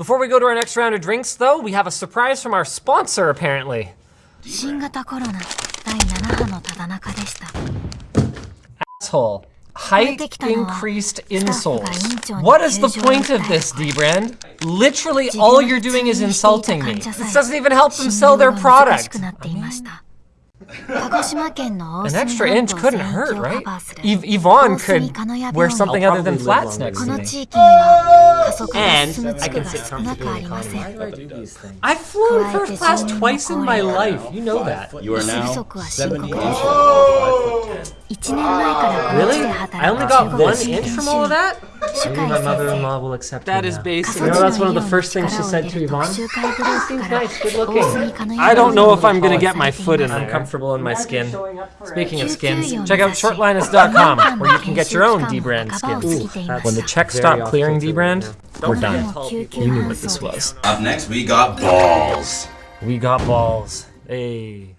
Before we go to our next round of drinks, though, we have a surprise from our sponsor, apparently. Asshole. Height increased insoles. What is the point of this, Dbrand? Literally all you're doing is insulting me. This doesn't even help them sell their product. An extra inch couldn't hurt, right? Yv Yvonne could wear something other than flats next to me. And I can sit comfortably I've flown first class twice in my life. You know that. You are now 78. Oh! 1年前からこの地 Really? で I 働 only く got 中 one 国 inch 人 from all of that? 主 Maybe 会 my 先 mother-in-law 生 will accept That me is now. basic. You know, that's one of the first things she said to Yvonne. Seems Good looking. I don't know if I'm gonna get my foot in. I'm comfortable in my skin. Speaking of skins, check out shortlinus.com where you can get your own D-brand skins. When the checks stop clearing D-brand, we're done. You knew what this was. Up next, we got balls. We got balls. Hey.